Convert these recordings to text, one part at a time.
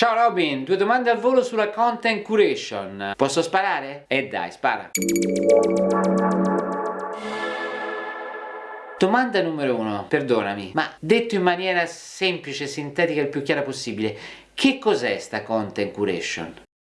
Ciao Robin, due domande al volo sulla content curation. Posso sparare? E eh dai, spara. Domanda numero uno, perdonami, ma detto in maniera semplice, sintetica e il più chiara possibile, che cos'è sta content curation?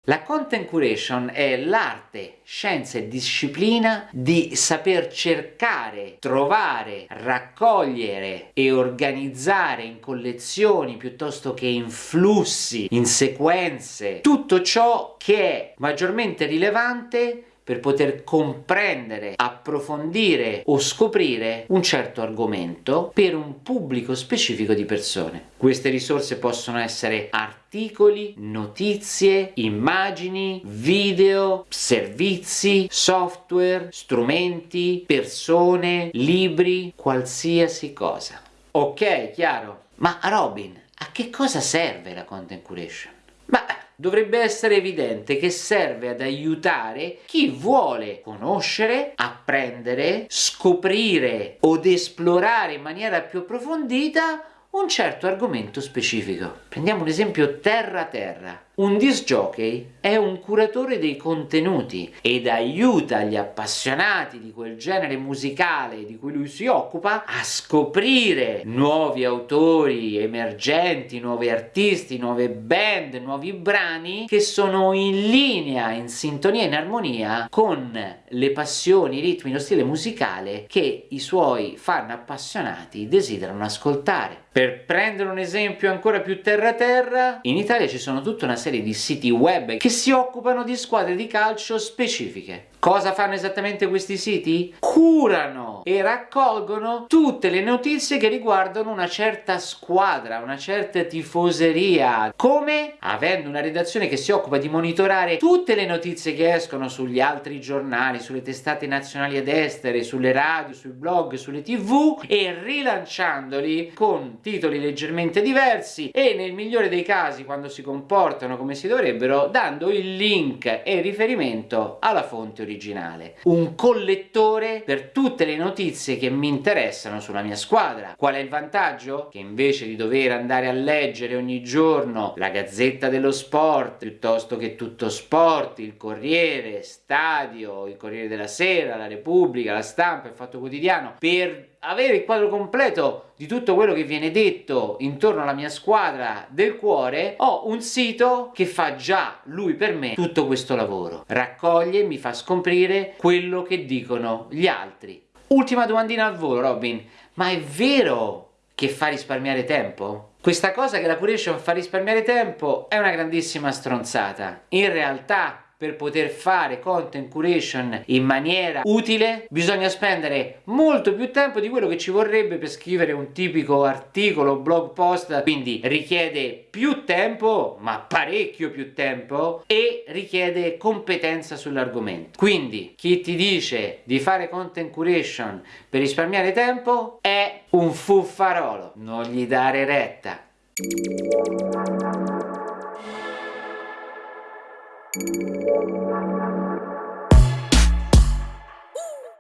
La content curation è l'arte, scienza e disciplina di saper cercare, trovare, raccogliere e organizzare in collezioni piuttosto che in flussi, in sequenze, tutto ciò che è maggiormente rilevante per poter comprendere, approfondire o scoprire un certo argomento per un pubblico specifico di persone. Queste risorse possono essere articoli, notizie, immagini, video, servizi, software, strumenti, persone, libri, qualsiasi cosa. Ok, chiaro? Ma Robin, a che cosa serve la content curation? Dovrebbe essere evidente che serve ad aiutare chi vuole conoscere, apprendere, scoprire od esplorare in maniera più approfondita un certo argomento specifico. Prendiamo un esempio terra-terra. Un disc jockey è un curatore dei contenuti ed aiuta gli appassionati di quel genere musicale di cui lui si occupa a scoprire nuovi autori emergenti, nuovi artisti, nuove band, nuovi brani che sono in linea, in sintonia, in armonia con le passioni, i ritmi, lo stile musicale che i suoi fan appassionati desiderano ascoltare. Per prendere un esempio ancora più terra-terra, in Italia ci sono tutta una serie di siti web che si occupano di squadre di calcio specifiche. Cosa fanno esattamente questi siti? Curano e raccolgono tutte le notizie che riguardano una certa squadra, una certa tifoseria. Come? Avendo una redazione che si occupa di monitorare tutte le notizie che escono sugli altri giornali, sulle testate nazionali ed estere, sulle radio, sui blog, sulle tv e rilanciandoli con titoli leggermente diversi e nel migliore dei casi quando si comportano come si dovrebbero dando il link e riferimento alla fonte originale, un collettore per tutte le notizie che mi interessano sulla mia squadra. Qual è il vantaggio? Che invece di dover andare a leggere ogni giorno la Gazzetta dello Sport, piuttosto che Tutto Sport, il Corriere, Stadio, il Corriere della Sera, la Repubblica, la Stampa, il Fatto Quotidiano, per avere il quadro completo di tutto quello che viene detto intorno alla mia squadra del cuore, ho un sito che fa già lui per me tutto questo lavoro. Raccoglie e mi fa scoprire quello che dicono gli altri. Ultima domandina al volo, Robin. Ma è vero che fa risparmiare tempo? Questa cosa che la curation fa risparmiare tempo è una grandissima stronzata. In realtà per poter fare content curation in maniera utile bisogna spendere molto più tempo di quello che ci vorrebbe per scrivere un tipico articolo blog post quindi richiede più tempo ma parecchio più tempo e richiede competenza sull'argomento. Quindi chi ti dice di fare content curation per risparmiare tempo è un fuffarolo. Non gli dare retta.